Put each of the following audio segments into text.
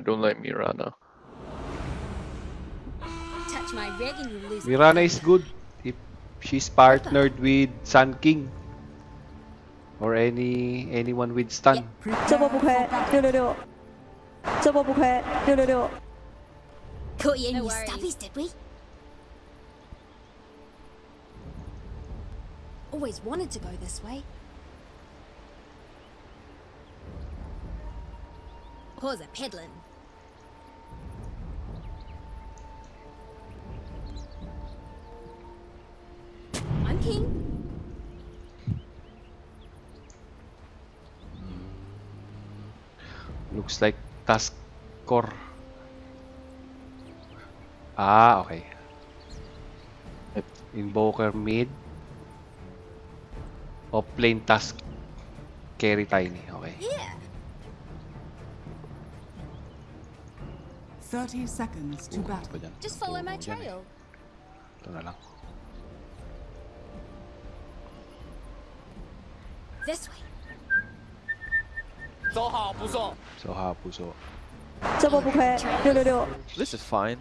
Damn, I don't like Mirana. Touch my rig and you lose. Mirana is good if she's partnered with Sun King or any anyone with stun. 这波不亏，六六六。这波不亏，六六六。 Caught you in No your worries. stubbies, did we? Always wanted to go this way. Pause a peddling. I'm keen. Looks like task core. Ah, okay. Invoker mid. Off lane task carry tiny. Okay. Yeah. 30 seconds to battle. Just follow my eh. trail. Ito na lang. This way. 走好不送。 So ha puso. 这波不亏，六六六。 This is fine.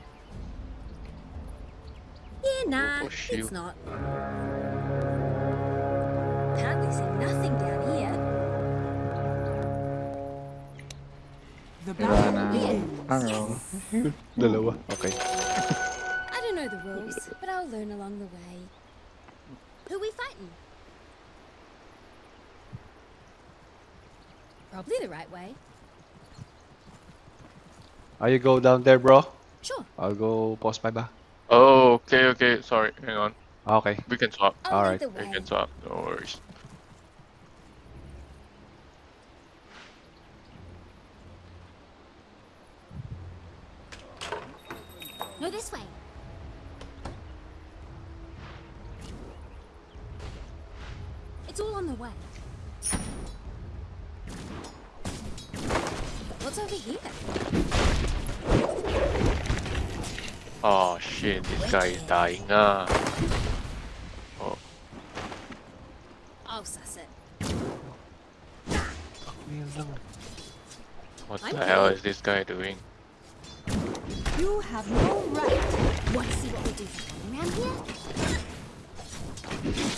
Yeah, nah, push you. it's not. Apparently see nothing down here. The battle Mirana. begins. Ano? Dalawa. Okay. I don't know the rules, but I'll learn along the way. Who we fighting? Probably the right way. Are you go down there, bro? Sure. I'll go post my ba. Oh, okay, okay. Sorry, hang on. Ah, okay. We can swap. I'll Alright. We can swap. No worries. No, this way. It's all on the way. What's over here? Oh shit, this guy is dying. Ah. Oh, I'll suss it. what the hell is this guy doing? You have no right. Want to see what we do for around here?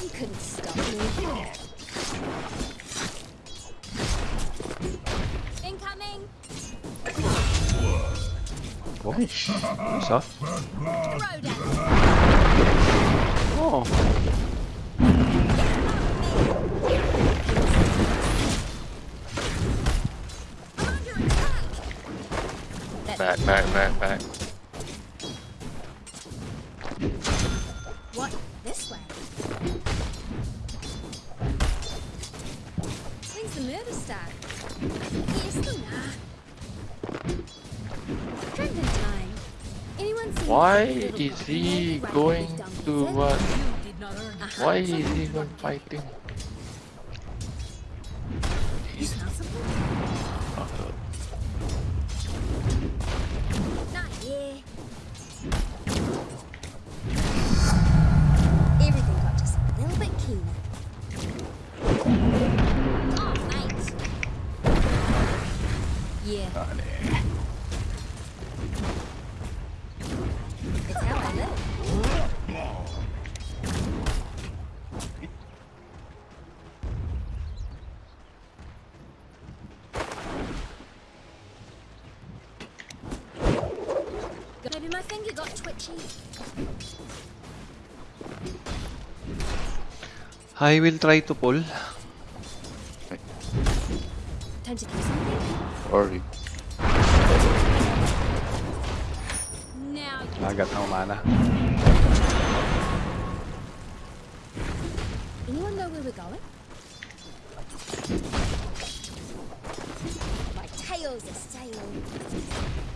You couldn't stop me. Ah. Throw! Oh. Back, back, back, back. Why is he going to what? Uh-huh. Why is he even fighting? You smell Maybe my finger got twitchy. I will try to pull. Time to do something. Sorry. Now Nagat ng mana. Anyone know where we're going? My tail's a sail.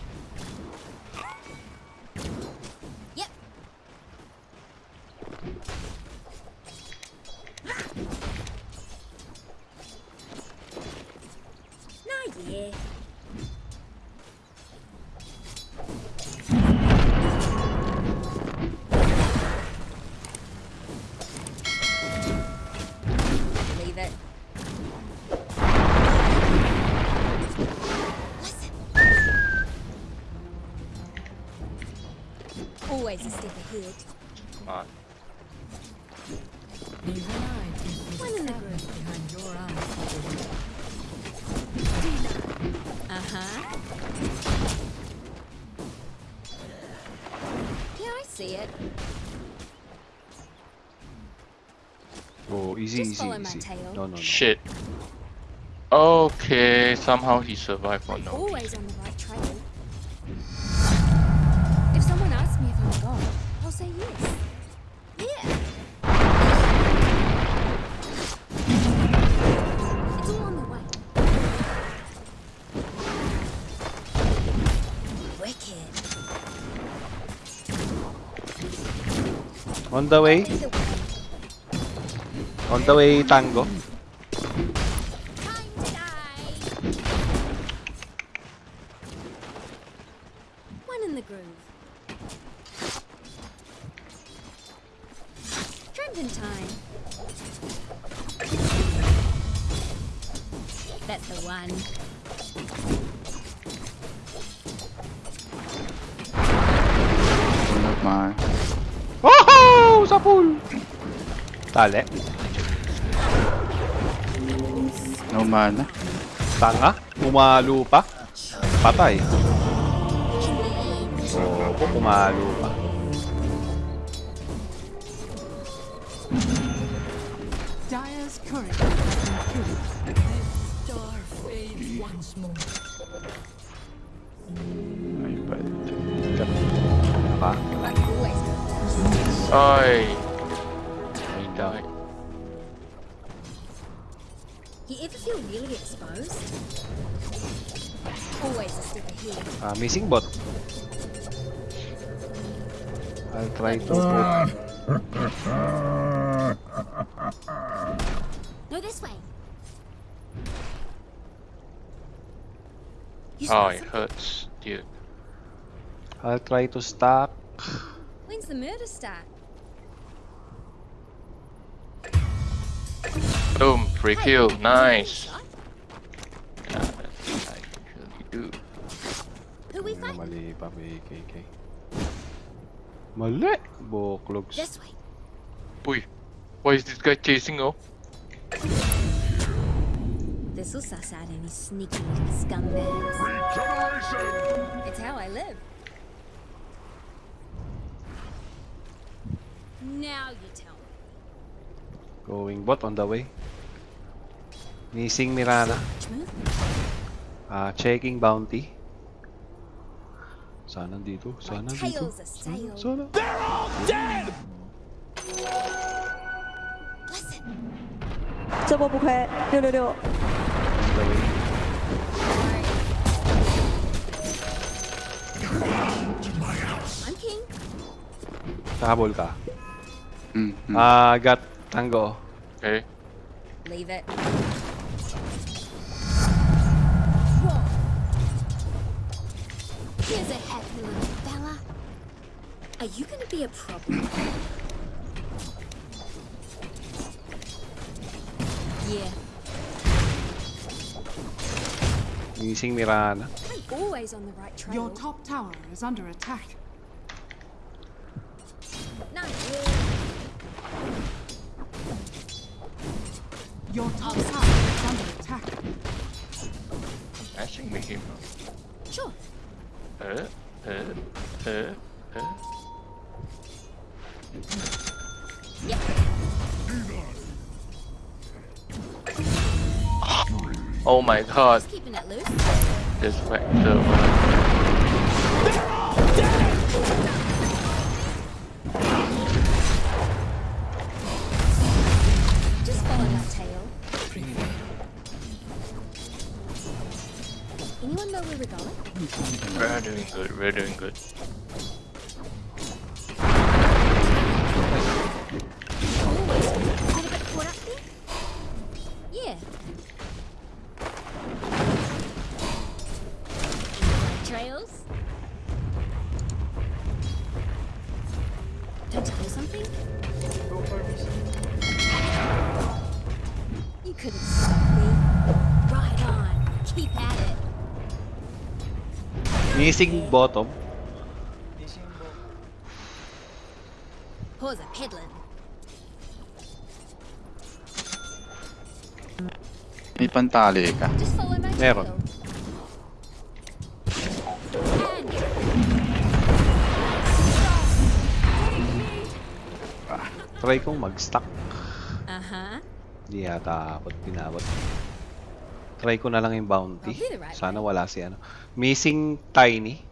Easy, Just easy, my tail. No, no, no. Shit. Okay, somehow he survived for no Always on the right trail. If someone asks me if I'm a god, I'll say yes. Yeah. It's all on the way. Wicked. On the way, Either way. On the way, Tango. malho, pá. Pá tá aí. Pouco malho, pá. Missing bot. I'll try to. Ah. No, this way. Oh, it hurts, dude. I'll try to stop. When's the murder start? Boom, free kill, nice. shot? Yeah, that's what I usually do. Who we Ano, fight? mali pa, KK. Mali! Boklogs. This way. Boy, why is this guy chasing oh? This'll suss out any sneaky little scumbags. It's how I live. Now you tell me. Going bot on the way. Missing Mirana. Which move? Ah, checking bounty. Sana dito. My Sana dito. tail's a sail. Sana. Listen. 这波不亏，六六六。 On the way. I'm king. Kahabol ka. Mm, mm. Ah, got tango. Okay. Leave it. Here's a happy little fella. Are you gonna be a problem? Yeah, Missing Mirana. I'm always on the right trail. Your top tower is under attack. Nice. Your top tower is under attack. Mashing me him. Sure. Uh, uh, uh, uh. Yep. Oh my god, Just keeping it loose. this vector. Just follow my tail. Anyone know where we're going? We're doing good, we're doing good. Missing bottom. Pause a peddling. May pantali ka. Just follow my Meron. trail. And Try kong mag-stack. uh-huh. Hindi yata abot pinabot. Try ko na lang yung bounty. Sana wala si ano. Missing Tiny.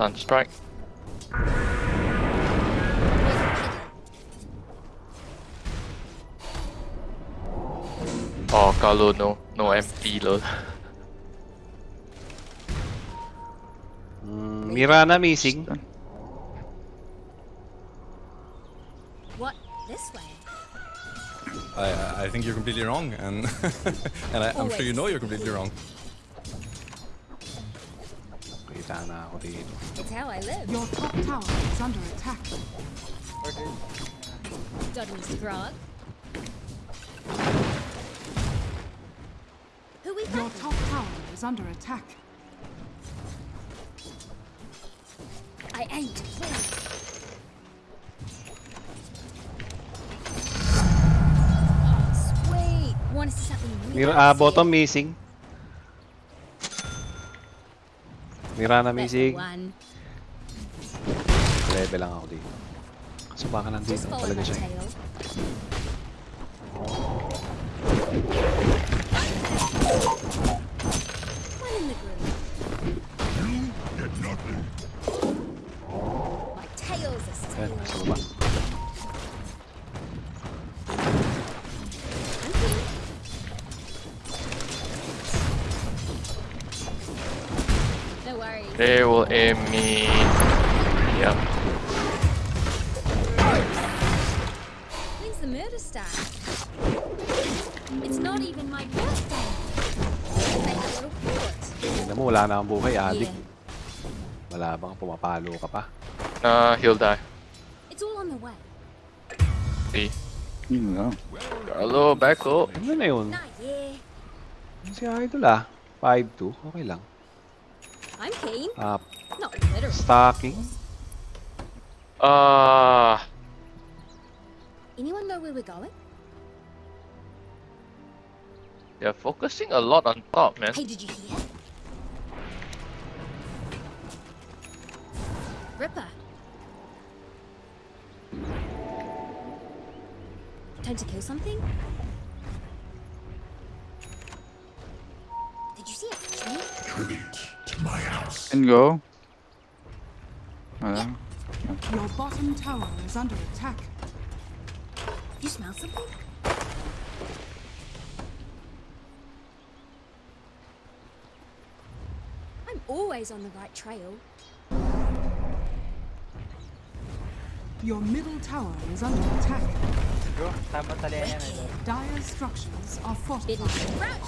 Invokers on strike. Where's the peddler? Oh, Carlo, no. No MP, lol. Mm, Mirana missing. What? This way? I, I- I think you're completely wrong, and and I, I'm sure you know you're completely wrong. Kita na ako dito. It's how I live. Your top tower is under attack. Dodgy Mr. Grog. Who we Your top tower is under attack. I aim to kill. Oh, sweet. Want to see something really Mir ah, sick? bottom missing. Mirana That's the missing. one. Level lang ako dito. So baka nandito Just follow talaga my siya. tail. One in me. Yep. When's the murder start? It's not even my birthday. Make a little report. Tingnan mo, wala na akong buhay. Adik. Yeah, Wala bang pumapalo ka pa? Nah, he'll die. it's all on the way. See. Yun lang. Carlo, back up. Ano na yun? Not yeah. Si Idol ah. 5-2. Okay lang. I'm keen. Ah, Not literal. stacking. Ah, Anyone know where we're going? they're focusing a lot on top, man. Hey, did you hear? Ripper. Time to kill something? Did you see a tree? And go. Wala. Your bottom tower is under attack. You smell something? I'm always on the right trail. Your middle tower is under attack. Dire structures are Bitten fortified.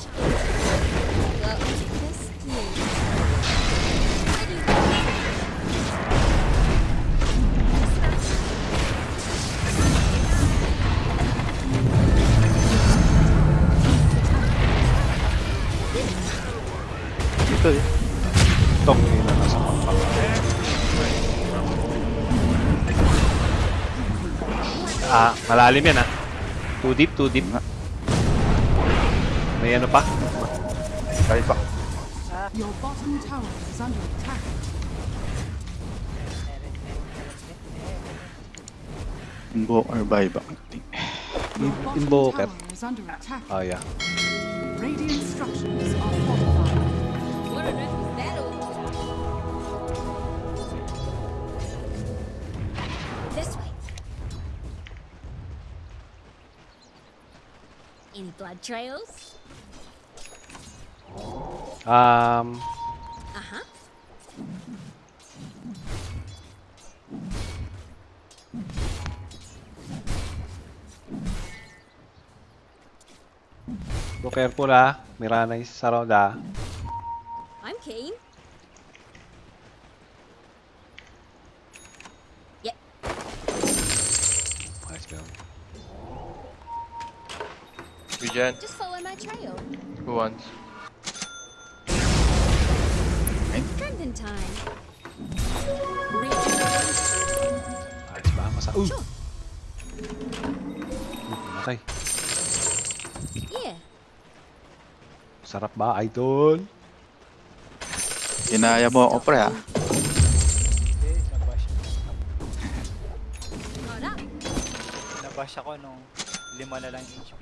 Dito eh. Tong na nasa pampak. Ah, malalim yan ah. Too deep, too deep. May ano pa? Kaya pa. Your bottom tower is under attack. Invoke or buyback. Your bottom Invoker. Ah, yeah. Radiant structures are fortified. Blood trails? Um, Uh huh. go careful ah. Mirana is around ah. Regen. Just follow my trail. Who wants? Strengthen time. Ayos ba? Masa... Uh! Sure. Okay. Yeah. Sarap ba, idol? Ginaya mo ako pre ah. Not up. Nabash ako nung lima na lang HP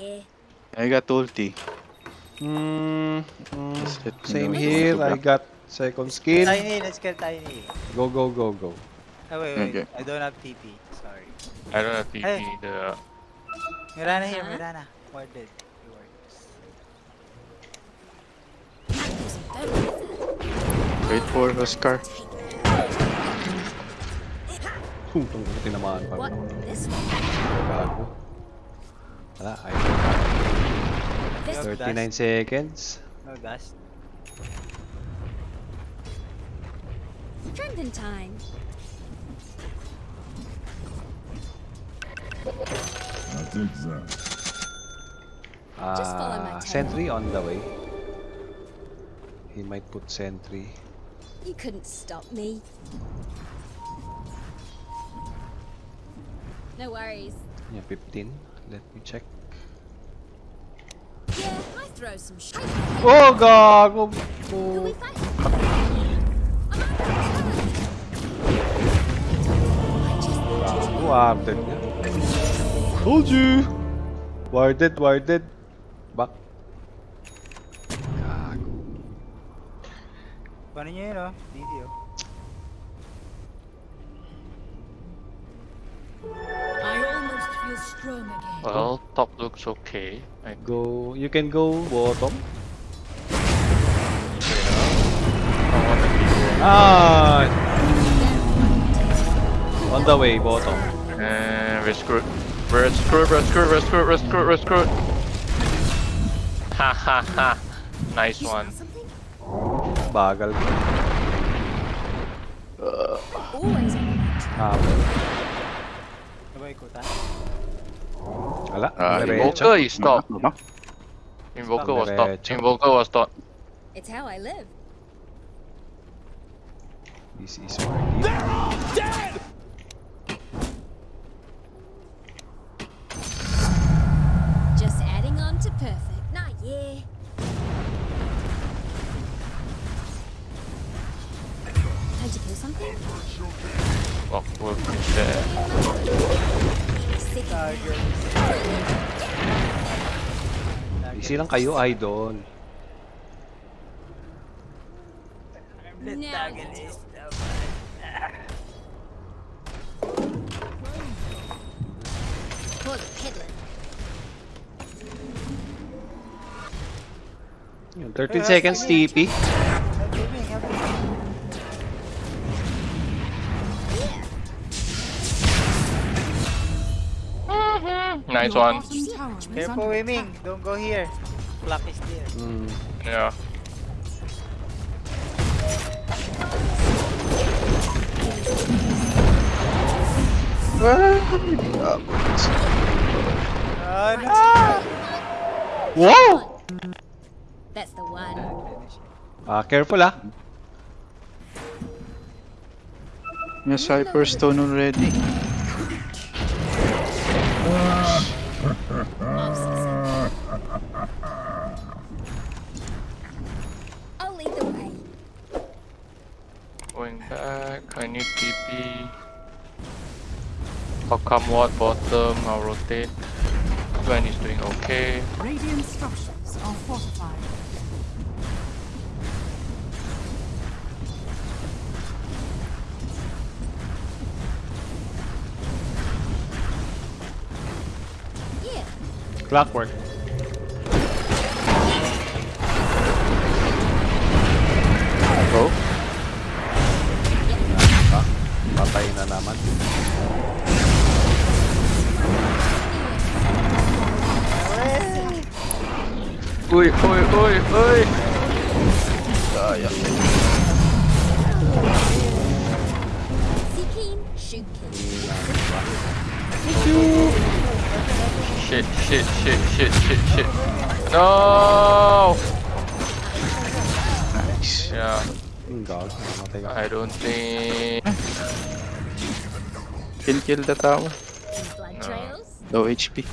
yeah. I got ulti. Hmm, mm, Just let me same here. I got second skin. Tiny, let's get tiny. Go, go, go, go. Oh, wait, wait. Okay. I don't have TP. Sorry. I don't have TP. Hey. The Mirana here, Huh? Mirana. Warded. You works. Wait for Oscar. Kung tong tinamaan pa. What? This one? Gago. Wala, I This Yup. 39 seconds. No dust. Strengthen time. Just follow my Ah, tail. sentry on the way. He might put sentry. You couldn't stop me. No worries. Yeah, 15. Let me check. Yeah, I throw some shit. Oh, gago! Who we Oh. fight? I'm Gago, warded niya. Told you! Warded, warded. Back. Gago. Paano nyo yun, oh? Video. Well, top looks okay. I Go, you can go bottom. don't want to be Ah! On the way, bottom. And we're screwed. We're screwed, we're screwed, we're screwed, we're screwed, we're screwed. Ha ha ha. Nice You one. smell something? Bagal. Always on the trail. Habol. Sabay ko ta. Wala. Ah, diretso. Invoker is stop. Baba. Invoker was stop. Diretso. Invoker was stop. It's how I live. This is where Just kayo, idol. Now Pull the peddler. Yun, 13 seconds TP. Help me, help me. Nice one. bottom tower is Careful, under Wiming. Don't go here. Clock is there. Mm. Yeah. Oh, no! Wow! That's the one. Finish it. Ah, careful ah. May Cypherstone already. I need TP. I'll come what bottom, I'll rotate. Gwen is doing okay. Radiant structures are fortified. Yeah. Clockwork. Uy, uy, uy, uy! See keen. Shit, shit, shit, shit, shit, shit. No! Nice. Yeah, gag. Namatay ka. I don't think. Can kill the tower. Any blood? Low HP.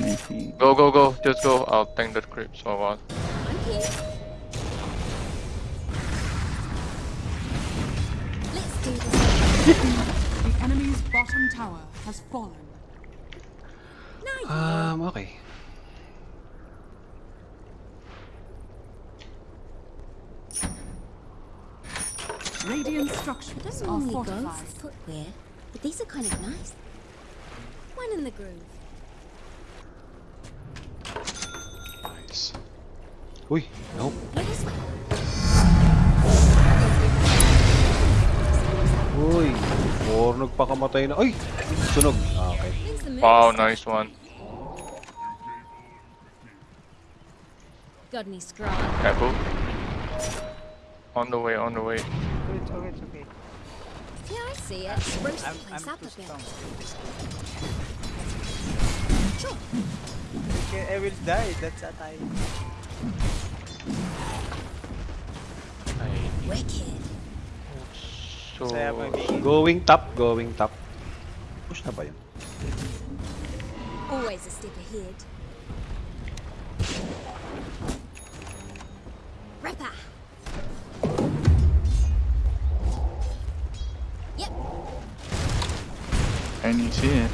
Go, go, go. Just go. I'll tank the creeps for a The enemy's bottom tower has fallen. Um, okay. Radiant I structures don't are normally fortified. for footwear, but these are kind of nice. One in the groove. Nice. Uy, nope. Go this way. Uy, Warnog pa kamatay na. Ay! Sunog. Ah, okay. Wow, nice one. Got any scrub? Careful. On the way, on the way. It's okay, it's okay. Yeah, I see it. Spruce the I'm, I'm place up too a bit. Sure. Okay, I will die. That's a tie. Ay, Wicked. So, Going top, going top. Push na ba yun? Always a step ahead. Ripper. Yep, I need to see it.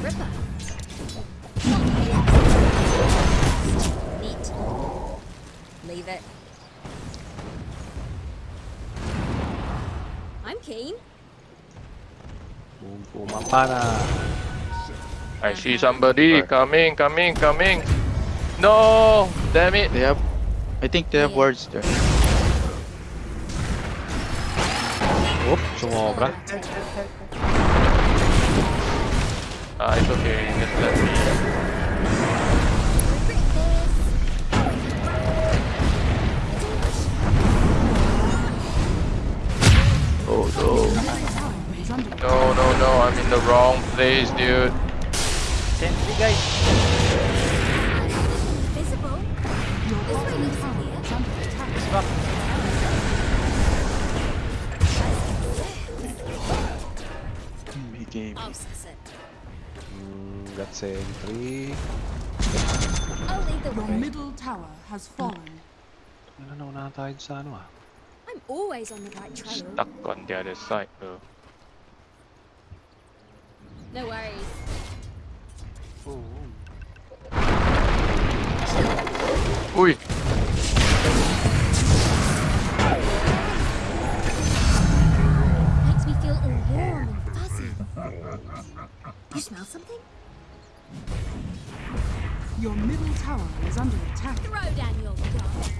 Ripper. Leave it. I'm keen. Boom, pumapa na. I see somebody coming, coming, coming. No! Damn it! They have. I think they have words there. Oop, sumobra. Just Ah, it's okay. Just let me. Oh no. Tower is under No, no, no. I'm in the wrong place, dude. Sentry guys. Visible. Your This way bottom looks tower clear. is under attack. Back. He gave I'll suss it. Mm, got sentry. I'll lead the Your way. middle tower has fallen. Ano na una tayo sa ano ah? I'm always on the right trail. Stuck on the other side, though. No worries. Ooh. Uy! Makes me feel all warm and fuzzy. You smell something? Your middle tower is under attack. Throw down your guard.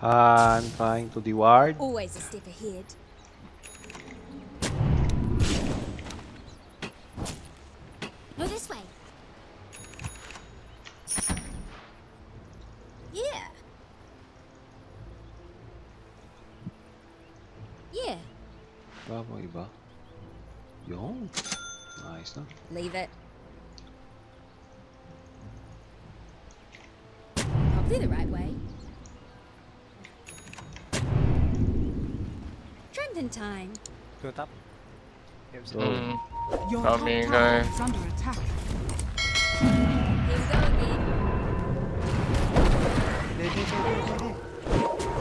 Han trying to deward. Always a step ahead. No, this way. Yeah. Yeah, Ba mo iba? Yung. Nice na. leave it. Trending time. Go top. Mm. Your top Coming, tower is under attack.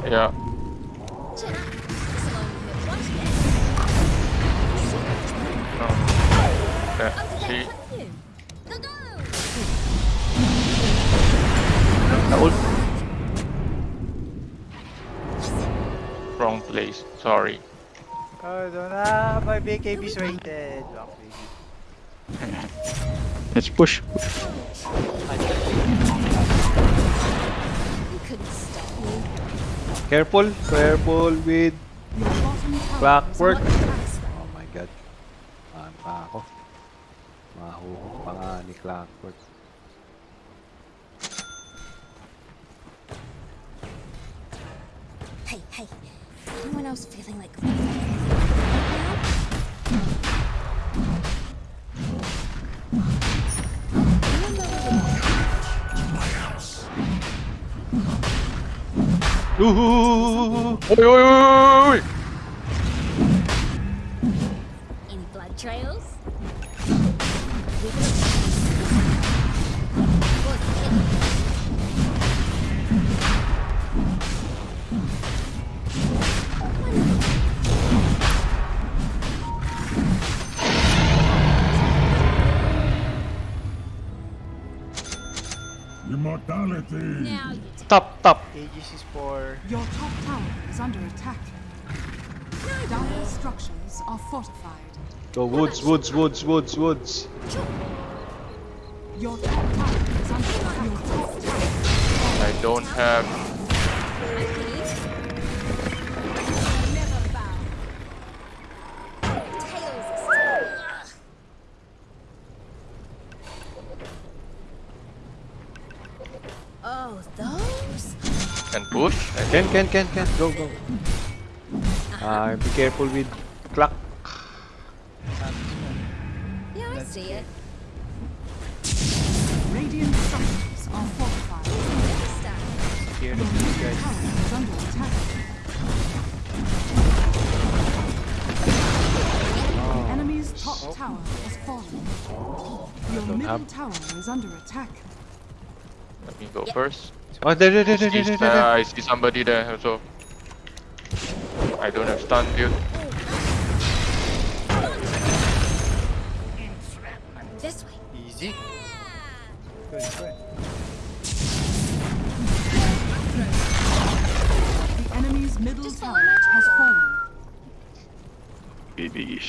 Yeah. Chin up. This'll only hurt once again. No. Yeah. Oh, See? that you? Go, go! Na ult. Wrong place. Sorry. Oh, no na. My BKB's rated. Oh, Let's push. You couldn't. Careful, careful with Your bottom tower Clockwork. is under attack. Oh my god. Ano pa ako? Mahuhuk pa nga ni Clockwork. Hey, hey. Anyone else feeling like Ooh! Oi, oi, oi, oi, oi! Any blood trails? Immortality! Now Go woods, woods, woods, woods, woods. Your top tower is under attack. Your top tower. I don't have. never bow. Tails are still. Ugh. Oh, those? Can push. Can, can, can, can. Go, go. Ah, be careful with clock. See it. Radiant structures are fortified. Understand. Here, Your guys. tower is under attack. The oh. enemy's top oh. tower has fallen. Your middle have- tower is under attack. Let me go first. Oh, there, there, there, there, there, He's, there, there. I see somebody there also. I don't have stun, dude. This way. Easy. Yeah. Good, good. The enemy's middle Just tower has fallen. Baby.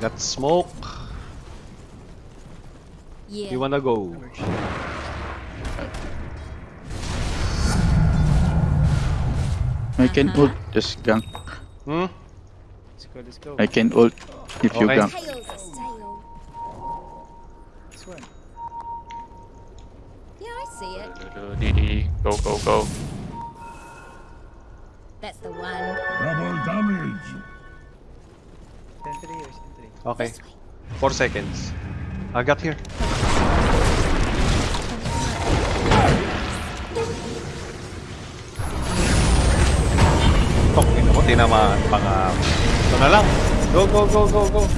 Got smoke. Yeah. You wanna go? I can ult. Just gank. Hmm? Let's go, let's go. I can ult if you Okay. gank. Tails are stale. This one. Yeah, I see it. Go, go, go. That's the one. Double damage! Sentry or sentry? Okay. Four seconds. I got here. Tok, ina mo, tinamaan pa nga. Ito na lang. Go, go, go, go, go.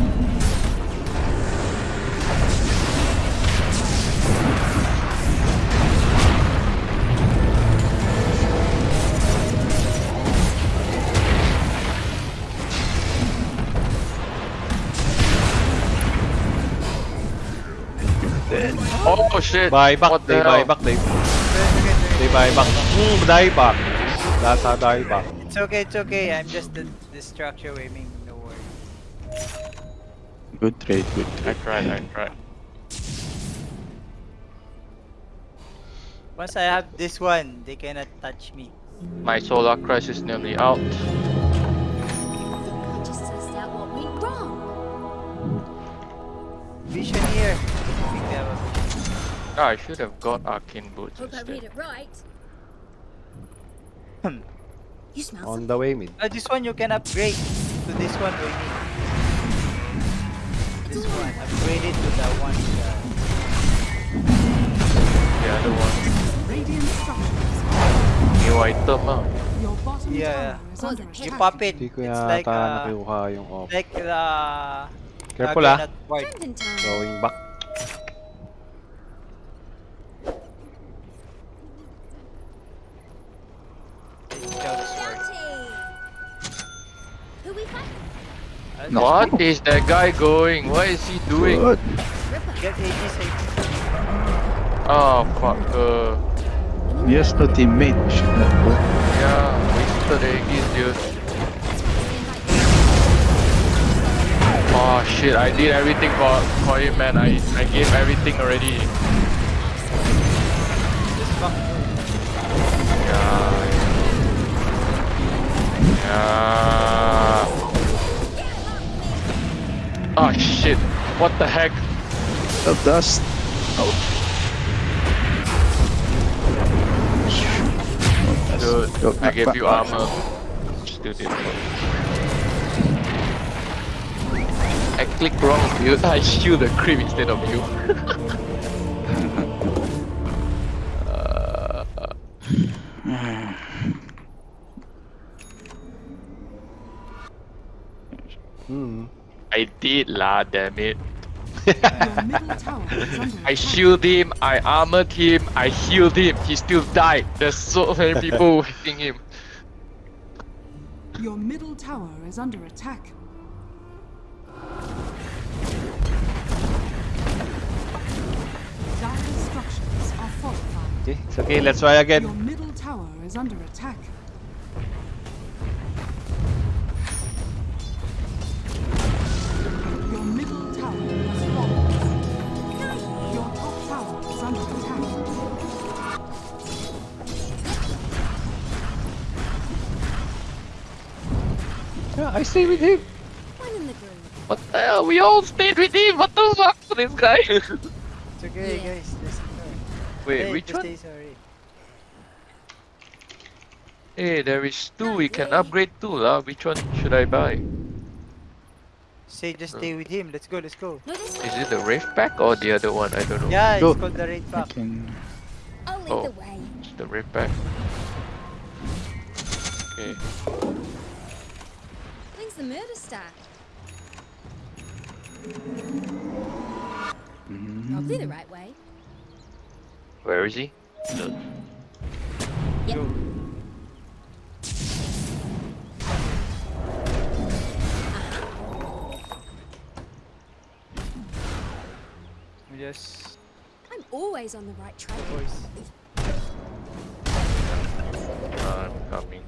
Oh shit! Bye back, What the they buy hell? back, they, they buy back. Hmm, die back. Data die back. It's okay, it's okay. I'm just the, the structure aiming. No worry. Good trade, good I trade. tried, I tried. Once I have this one, they cannot touch me. My Solar Crest is nearly out. I just sussed out what went wrong. Vision here. I think have a vision. I should have got arcane boots Hope I read instead. it right. Hmm. You smell On something. the way, mid. Uh, this one you can upgrade to this one we need. This one. Upgrade it to the one. Uh, The other one. Radiant structures. New item ah. Your bottom Yeah. tower is Close under it. you attack. pop it. Hindi ko It's yata like uh, nakuha yung off. like the Careful ah. Juggernaut Ward. Camden time. Going back. Juggernaut Ward. Bounty. Who we fight? Uh, No. What is that guy going? What is he doing? Good. Ripper. Get Aegis, Aegis. Oh fuck. Uh, has no teammate. Should not go. Yeah, wasted Aegis, dude. Oh shit, I did everything for, for him, man. I, I gave everything already. Yeah. Yeah. Oh shit. What the heck? The dust. Oh. Dude, Go I gave you back. armor. Still did I clicked wrong, dude. I shield the creep instead of you. uh, Hmm. I did lah, damn it. Your middle tower is under I attack. shield him, I armored him, I healed him, he still died. There's so many people hitting him. Your middle tower is under attack. Dire structures are fortified. Okay, it's okay. Let's try again. Your middle tower is under attack. I stay with him. One in the groove. What the hell? We all stayed with him. What the fuck? This guy. It's okay, Yeah. guys. Just ignore. Wait, Hey, which just one? Sorry. Hey, there is two. We can upgrade two, lah. Which one should I buy? Say just stay with him. Let's go. Let's go. Is it the Rave Pack or the other one? I don't know. Yeah, Go. it's called the raid pack. Can... Oh. the way. It's the Rave Pack. Okay. When's the murder start? Mm-hmm. Probably the right way. Where is he? Yep. Go. We just I'm always on the right track. voice. I'm coming.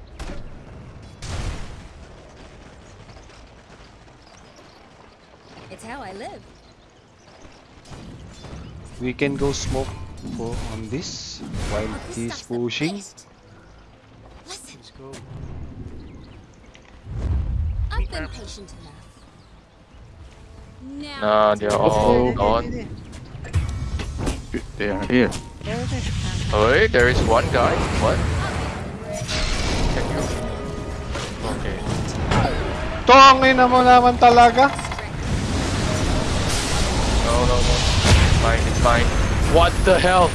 It's how I live. We can go smoke for on this while Oh, this he's pushing. Listen, Let's go. I've been patient enough. Now Nah, they're all There, gone. They are here. Oh, wait, there is one guy. What? Can you? Okay. Tongin na mo naman talaga. No, no, no. It's fine. What the hell?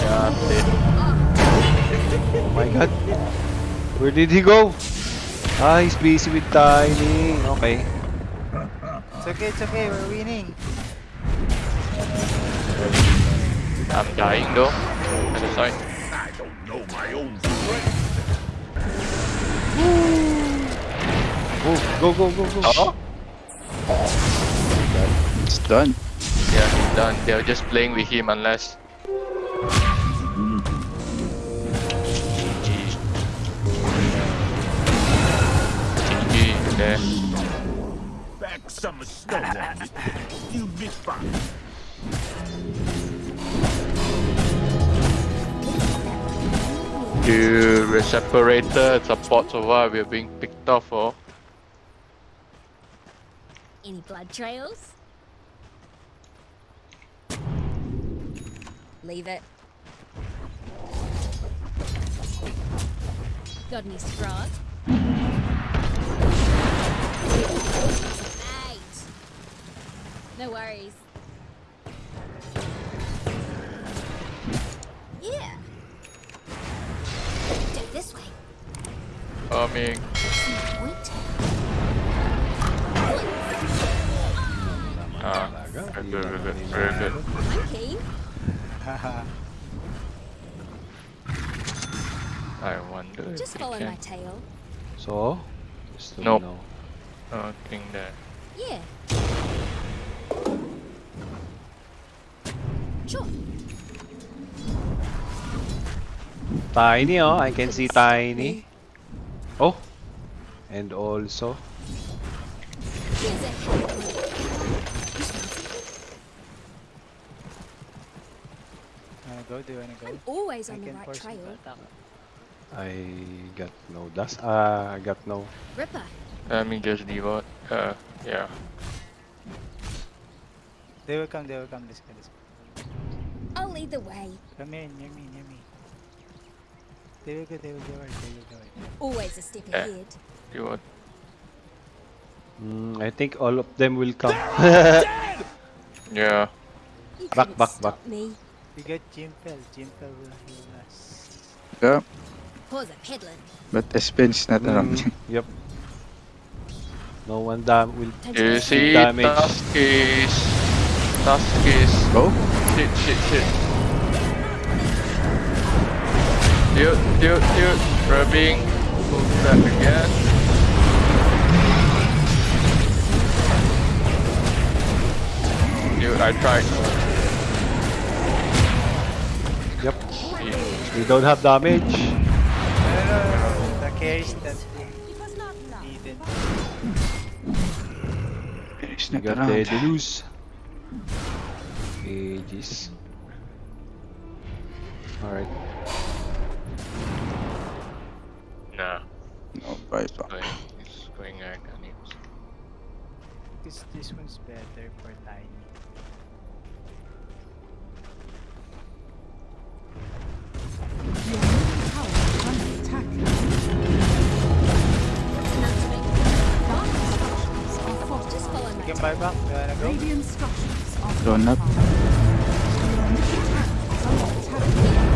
Yeah, I'm dead. Oh my god. Where did he go? Ah, he's busy with Tiny. Okay. It's okay. It's okay. We're winning. I'm dying though. At the side. Oh, go, go, go, go. Oh? It's done. Yeah, he's done. They're just playing with him unless. GG. GG, there. Back some snow on it. You be fine. Dude, we're separated. Support survive. We're being picked off. Oh. Any blood trails? Leave it. Got any straws? Mate. No worries. Yeah. Do this way. Oh, Coming. Point. Ah, very good, very good. I wonder Just follow my tail. So? No. nope. No. Nothing oh, there. Yeah. Tiny, oh, I can see tiny. Oh, and also. Wanna go? Do you wanna go? I'm always I on the right trail. I got no dust. Uh, I got no... Ripper. Let me just devote. Uh, yeah. They will come, they will come. Let's go, let's. I'll lead the way. Come here, near me, near me. They will go, they will go, right, they will go. right. Always a step Yeah. ahead. Devote. Mm, I think all of them will come. Yeah. Back, back, back. me. We got Jimpel. Jimpel will heal us. Yeah, Pause a peddling. but Espen's not around. Mm, yep. No one dam will Don't You you see, damage. Tuskies. Tuskies. Go. Shit, shit, shit. Dude, dude, dude. Rubbing. Move back again. Dude, I tried. We don't have damage. Oh, the that got the lose. Alright. Nah. No, bye bye. It's going This, this one's better for 9. Follow You my can buy. You wanna go? Radiant structures are Don't up. fortified. Your middle tower is under attack.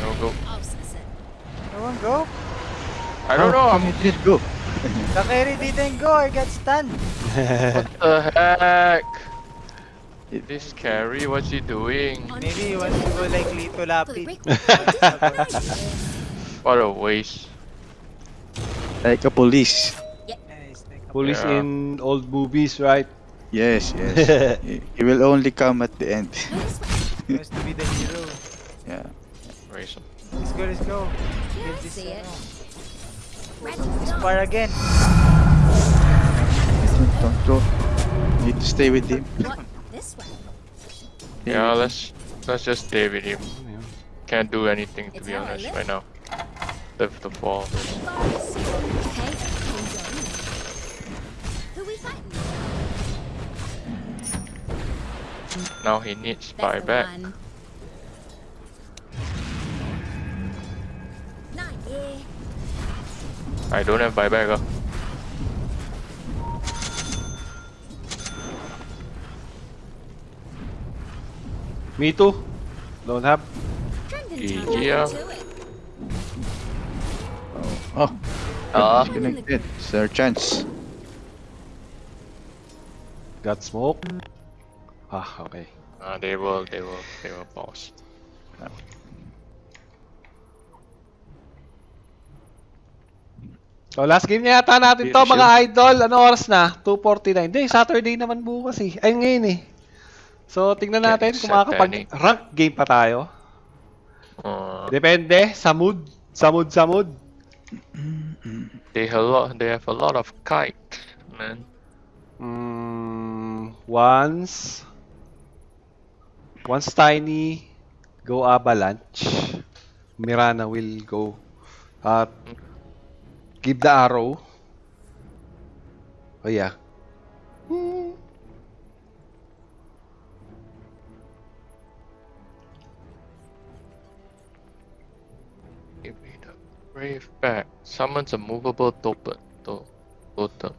No go. No one go? I don't know. How I'm come you didn't go? The carry didn't go. I got stunned. What the heck? This carry, what's he doing? Maybe he wants to go like Lito For the Lapid. What a waste. Like a police. Yeah, it's like a- Police Yeah. in old movies, right? Yes, yes. he, he will only come at the end. He wants to be the hero. yeah. Waste. Let's go, let's go. Yeah, Get I this uh, Ratchet again. Don't go. Need to stay with him. This way. Yeah, let's let's just stay with him. Can't do anything to It's be honest right now. Live the fall. Bars. Okay, Kingdom. Who we fighting? Now he needs That's the buyback. one. Nine, yeah. I don't have buyback. Uh. Me too. Don't have. Trending Yeah. Oh, Ah. disconnected. It's chance. Got smoke. Ah, okay. Uh, they will, they will, they will pause. So last game na yata natin to mga idol. Ano oras na? 2.49. Hindi, Saturday naman bukas eh. Ay, ngayon eh. So, tingnan Yeah, natin kung makakapag-rank game pa tayo. Uh, Depende, sa mood. Sa mood, sa mood. They have a lot, they have a lot of kite, man. Mm, once, once Tiny go Avalanche, Mirana will go at give the arrow. Oh yeah. Back. Summons a movable totem. To totem.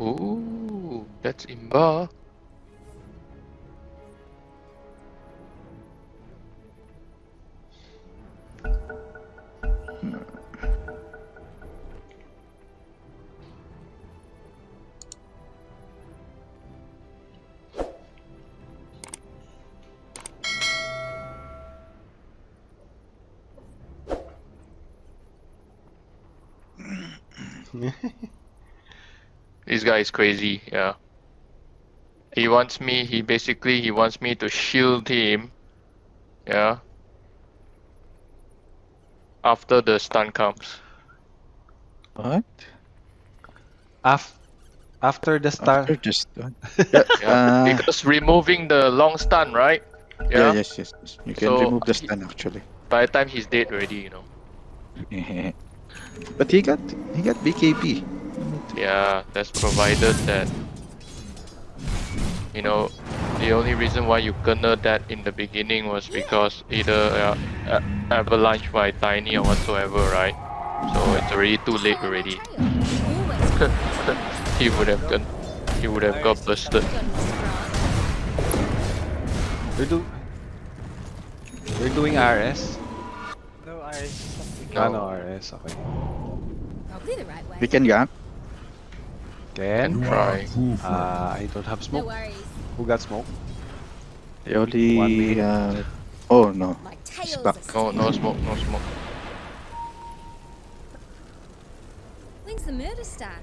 Ooh, that's imba. Guy is crazy, yeah. He wants me. He basically he wants me to shield him. Yeah. After the stun comes. What? Af after the star. After just uh, Yeah. Uh, because removing the long stun, right? yeah, Yeah. yes, yes, yes. You can So, remove the stun actually. By the time he's dead already, you know. but he got he got BKB. Yeah, that's provided that you know the only reason why you kena that in the beginning was because either uh, a- avalanche by tiny or whatsoever, right? So it's already too late already. He would have got he would have got busted. We're do We're doing RS. No, Iris. something. No. Ah, no RS. Okay. Probably the right way. We can gank. Can. Try. Uh, I don't have No smoke. worries. Who got smoke? The One only minute. uh, oh no. He's back. No, no smoke, no smoke. When's the murder start?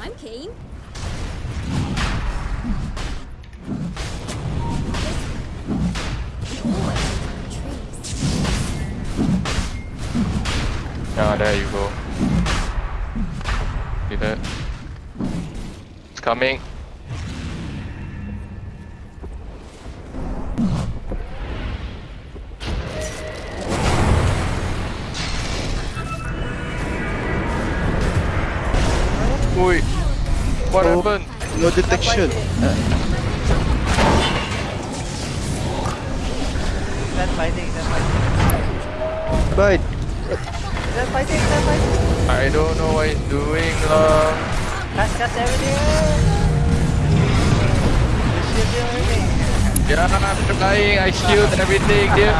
I'm keen. Yeah, there you go. See that? It's coming. Oi! What Oh. happened? No detection. Stand fighting, stand fighting. But Fighting. I don't know what he's doing lah. Cast, cast everything. Shield, shield, everything. Yeah, I'm trying. I shield everything, dude.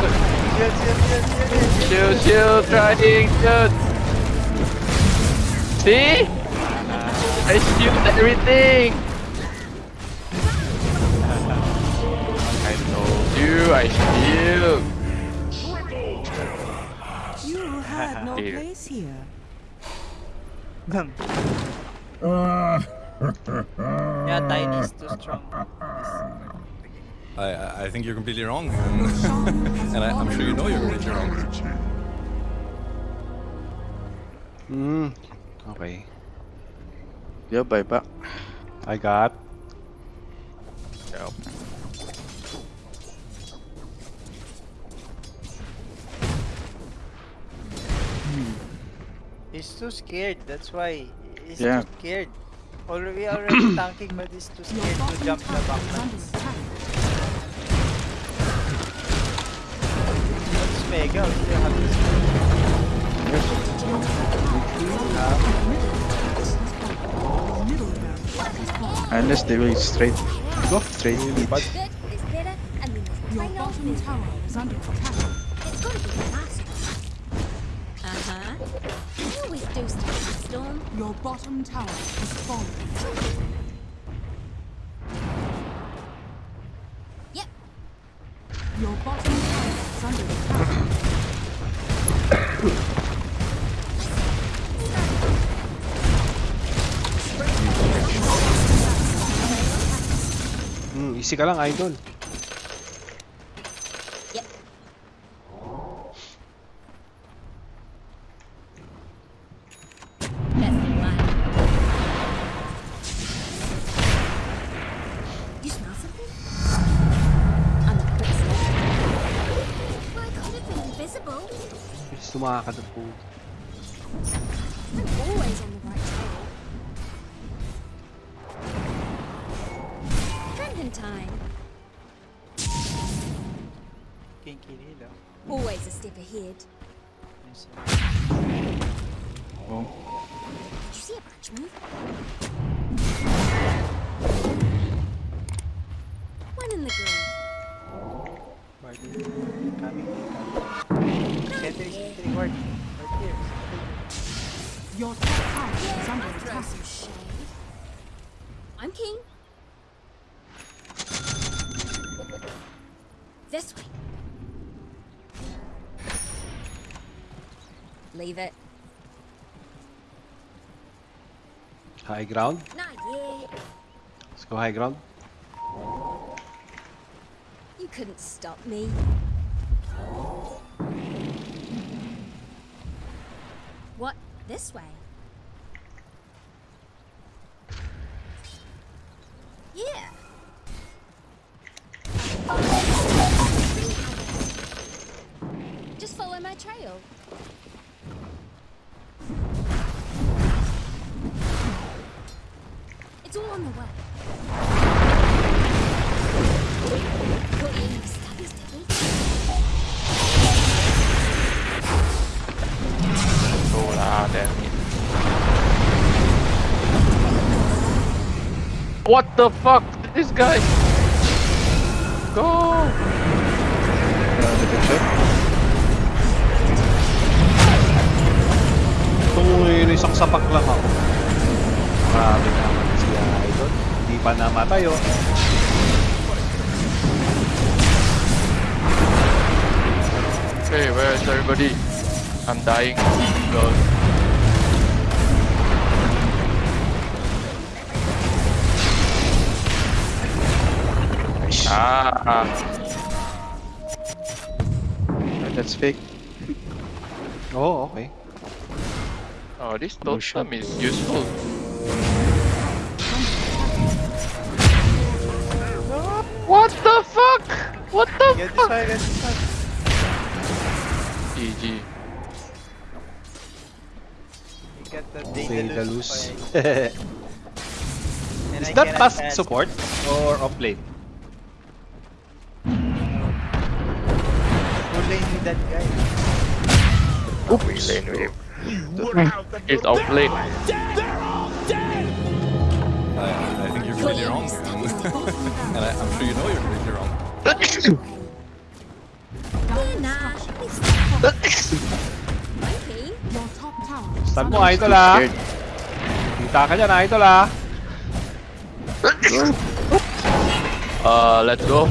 Shield, shield, shield, shield. Shield, shield, trying, shield. See? I shield everything. I told you, I shield. Yeah, Tiny is too strong. I, I- I think you're completely wrong, and, and I, I'm sure you know you're completely wrong. Hmm. Okay. yeah, bye back. I got. Yeah. He's too scared, that's why. He's Yeah. too scared. Already, already tanking, but he's too scared to jump the tower back. is under. Let's mega, we still have this. Middle barracks. Unless they will straight go straight mid. Good is better, and we must Your bottom tower is under attack. It's gotta be You always do stuff in the storm. Your bottom tower is falling. Yep. Your bottom tower is under attack. Hmm, easy ka lang, idol. Ground. Let's go high ground. You couldn't stop me. What? This way? Yeah. What the fuck? This guy. Go. Uy, isang sapak lang ako. Grabe naman si Idol. Hindi pa namatay oh. Okay, where is everybody? I'm dying. Go. Ah, That's fake. Oh, okay. oh, this No totem is useful. What the fuck? What the Get this fuck? one, get this one. GG. You got the Daedalus. Daedalus. Is I that cannot past support or off lane? Lane with that guy. We lane with him. We're out the It's off lane. I, I think you're completely wrong, and, and I, I'm sure you know you're completely wrong. Yeah, nah. It's okay. Your top tower is Stun under mo, Idol. Kita ka dyan, Idol. Uh, let's go.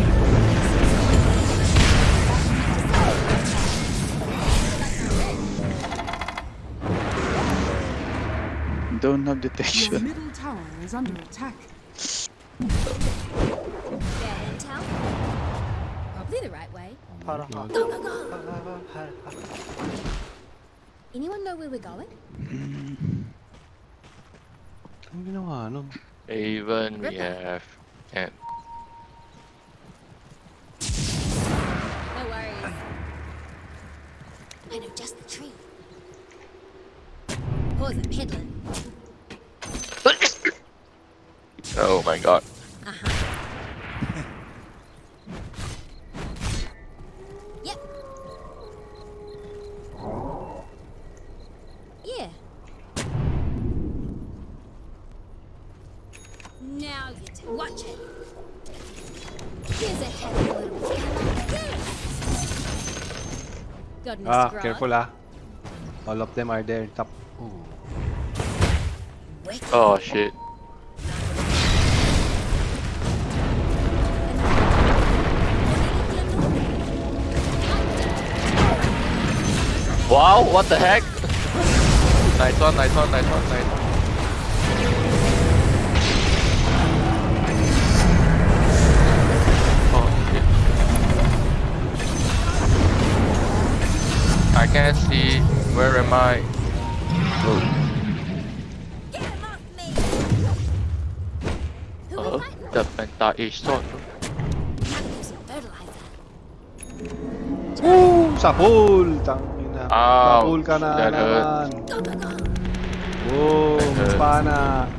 Don't have detection. Your middle tower is under attack. Fair intel. Probably the right way. Go, go, go. Anyone know where we're going? Ano? Even we have and No worries. I know just the tree. Pause it, peddling. Oh my god. Uh-huh. yep. Yeah. Now you two watch it. Here's a heavy little fella. Goodness Ah, grant. careful ah. All of them are there. Top. Ooh. Oh shit. Wow, what the heck? nice one, nice one, nice one, nice one. Oh shit. I can't see. Where am I? Get We fighting? the penta-ace sword. Gotta use some fertilizer. Woo! Sa pool! Tangina. Sa pool ka na that naman. That hurt. Pana.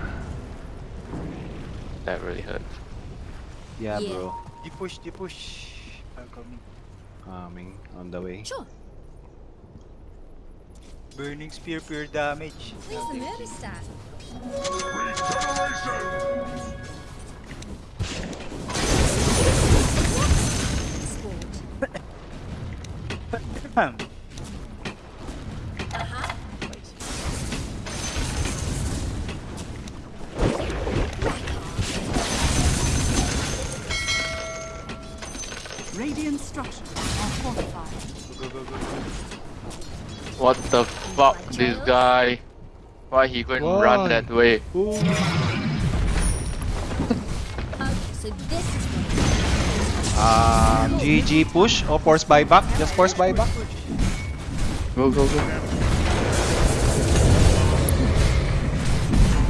That really hurt. Yeah, Yeah. bro. Di push, di push. I'm coming. Coming on the way. Sure. Burning spear, pure damage. Please, the murder stat? Uh-huh. Radiant structures are fortified. Go, go, go, go. What the fuck, this guy? Why he going to run that way? Ooh. Okay, so this is what Ah, GG push or force buyback? Just force buyback. Go, go, go.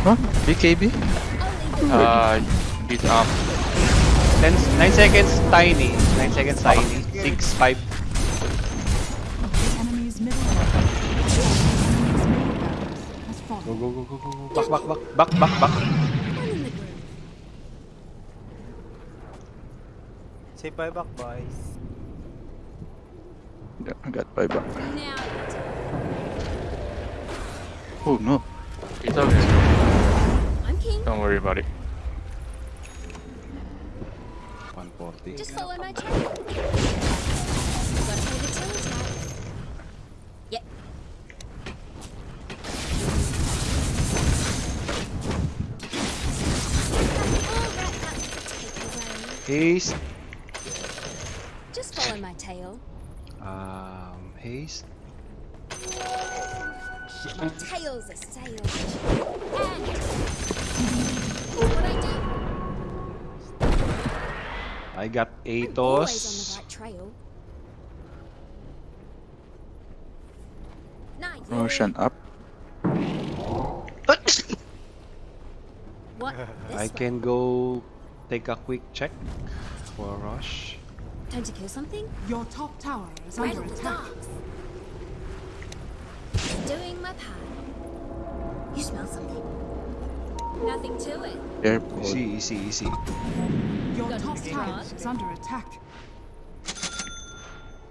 Huh? BKB? Uh, he's up. 10, 9 seconds tiny. 9 seconds tiny. 6, 5. The enemy's middle barracks. The enemy's middle barracks has Go, go, go, go, go, go. Back, back, back. Back, back, back. one in. Say bye back, boys. Yeah, I got buyback. Now, Oh no. It's okay. I'm king. Don't worry about it. 140. Just follow my trail. Gotta pay the tiller tax. Yep. Alright, that's the takeaway. Haste. Just follow my tail. Um, haste. Tail's a sail. And what I do? I got I'm Atos. right Motion up. What? I way? can go take a quick check for rush. Time to kill something? Your top tower is Right under attack. docks. Doing my part. You smell something? Nothing to it. Careful. Easy, easy, easy. Your Got top tower is under attack.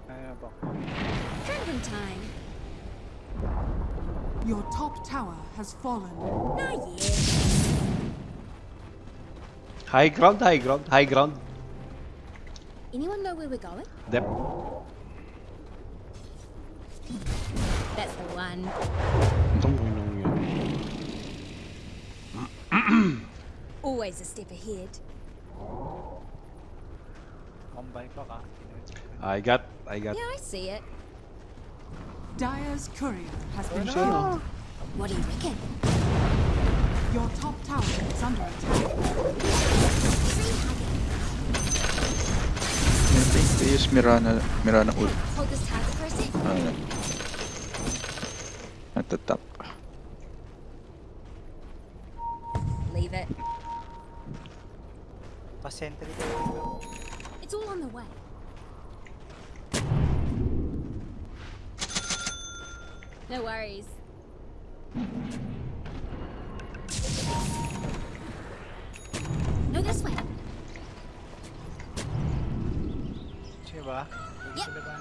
Ano? Drinking time. Your top tower has fallen. Nah, yeah. High ground, high ground, high ground. Anyone know where we're going? Dep. That's the one. Always a step ahead. Combine pa ka. I got, I got. Yeah, I see it. Dire's courier has been Sino? killed. What do you reckon? Your top tower is under attack. Think they use Mirana, Mirana ult Hold this target for a sec. uh, at the top. Leave it. Pa-sentry. It's all on the way. No worries. No, this way. Sino ba? Yep. Sila ba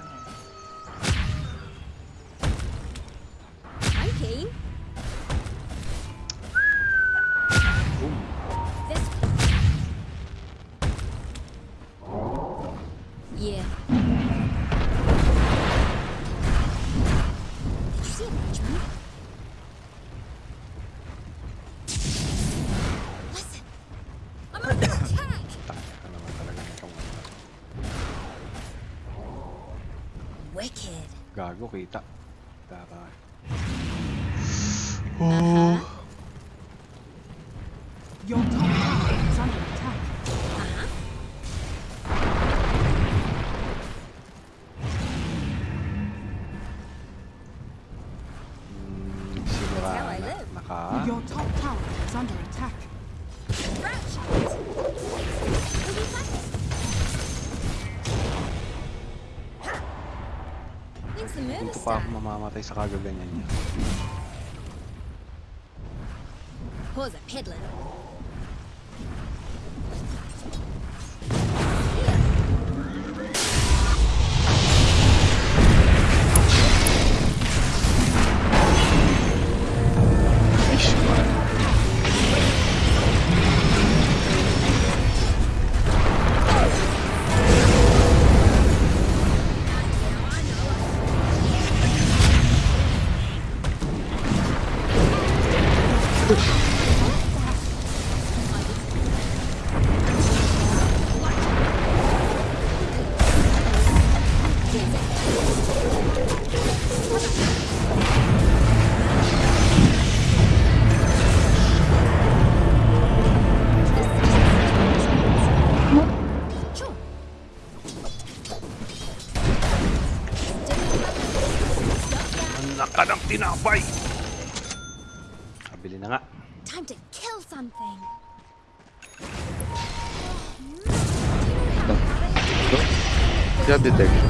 又回答。Dito pa ako mamamatay sa kagaganyan niya. Pause a peddling. Tinapay! Kabili na nga. Time to kill something. Job detection.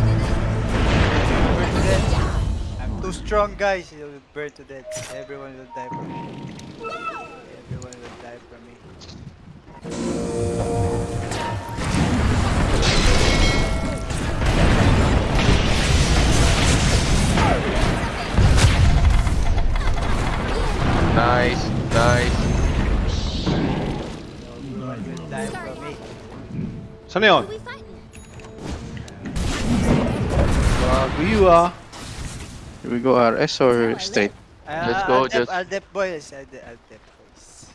Burn to death. I'm too strong, guys. You will burn to death. Everyone will die Who we fighting? Bago you ah. Here we go RS or straight? Uh, Let's go, I'll just- I'll dep boys. I'll dep, I'll dep boys.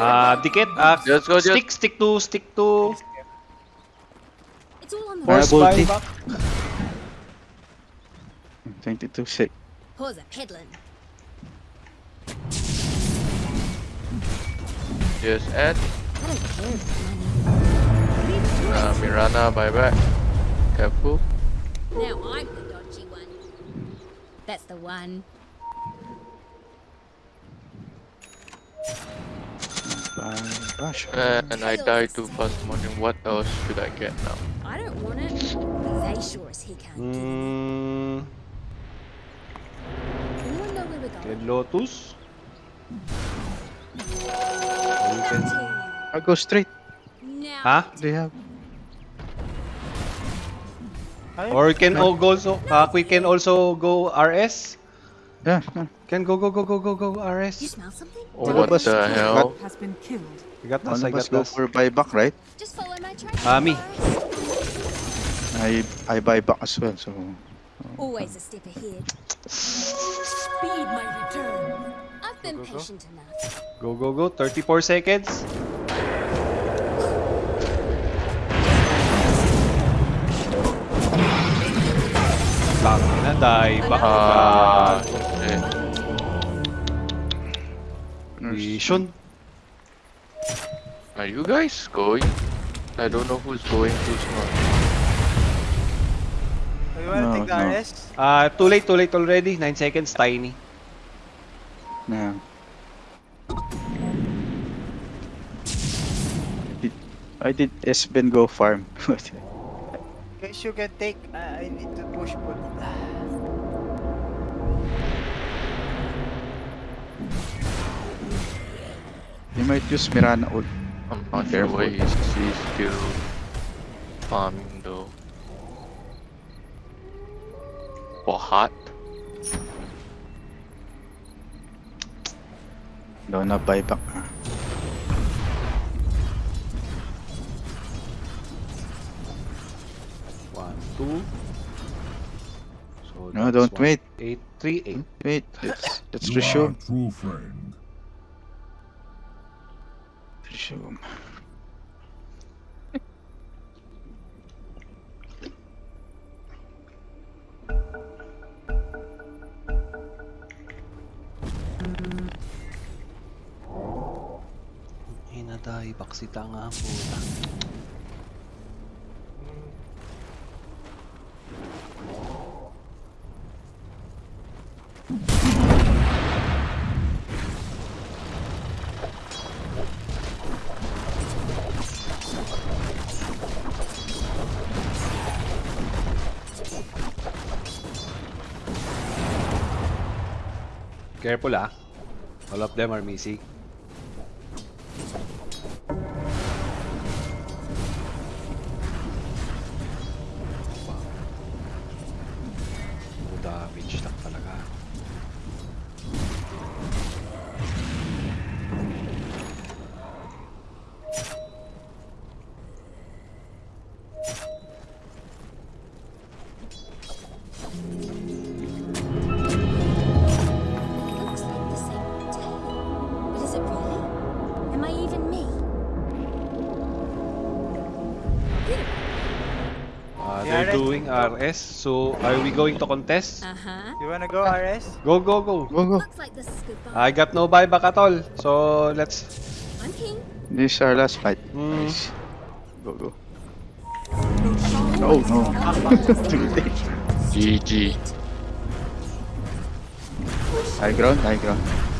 Ah, dikit. Ah, Just go, just- stick, stick to, stick to. It's all on the Force Marble buy tea. back. 22 sick. Pause a peddling. Just add. I don't care if it's. Uh, Mirana buyback. Careful. Now I'm the dodgy one. That's the one. And I died too fast morning. What else should I get now? I don't want it. They sure as he can't. give it. Hmm. Anyone know where we're going? Red Lotus. You can- I'll go straight. Now. Ha? They have. Or we can all go so uh, we can also go RS. Yeah, yeah. Can go go go go go go You RS. smell something? One what of us the got- hell? Has been killed. I got us, I of us go us. for buyback, right? Just follow my trail. Ah, me. I I buy back as well, so Always a step ahead. Speed my return. I've been patient enough. Go go go. 34 seconds. Lang na die back Ah, ka. shit. Vision. Are you guys going? I don't know who's going, who's not. You wanna No, take the no. RS? Ah, too late, too late already. 9 seconds, tiny. yeah. I did S-Ben go farm. Guys, you can take. I I need to push put. you might use Mirana ult. I'm not Careful. sure why he's, he's still farming though. For heart? No, na buyback. Two. So No, don't one, wait. Eight, three, eight. Wait, let's let's You are resume. a true friend. Resume. Hinaday, baksita nga puta. Careful ah. All of them are missing. RS, so are we going to contest? Uh huh. You wanna go RS? Go, go, go! Go go. Looks like this is goodbye. I got no buyback at all, so let's... I'm king. This is our last fight. Mm. Nice. Go go. Oh no. GG. High ground, high ground.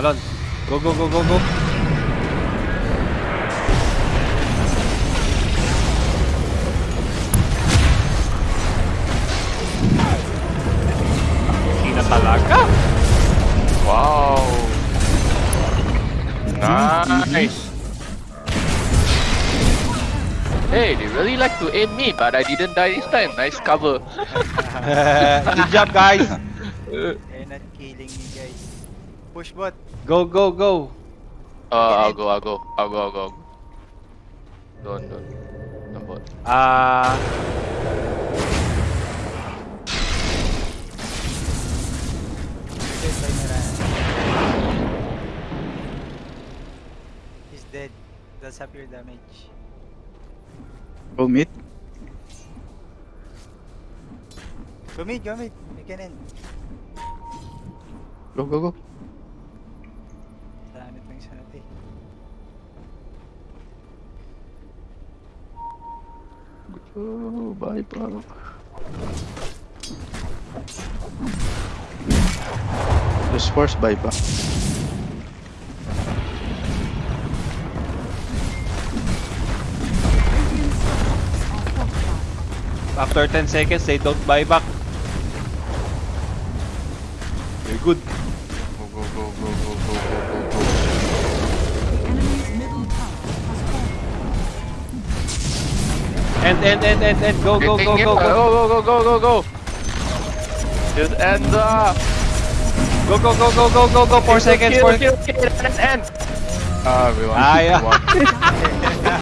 Falling. Uy. Go, go, go, go, go. Hindi na talaga. Wow. Nice. Hey, they really like to aim me, but I didn't die this time. Nice cover. Good job, guys. They're not killing me, guys. Push bot. Go, go, go. Uh, I'll go, I'll go, I'll go, I'll go. Don't, don't. Don't bot. Ah, Dead by Mirana. He's dead. That's half your damage. Go mid. Go mid, go mid. You can end. Go, go, go. Oh, bye, bro. Just force buyback. Radiant structures are fortified. after 10 seconds, they don't buy back. Very good. Go, go, go, go, go, go, go, End, end, end, end, end. Go, go, go, Getting go, it. go. go, go, go, go, go. Just end up. Go, go, go, go, go, go, go. 4 seconds, 4 Kill, kill, kill, end, end. Ah, we. Ah, yeah. We won.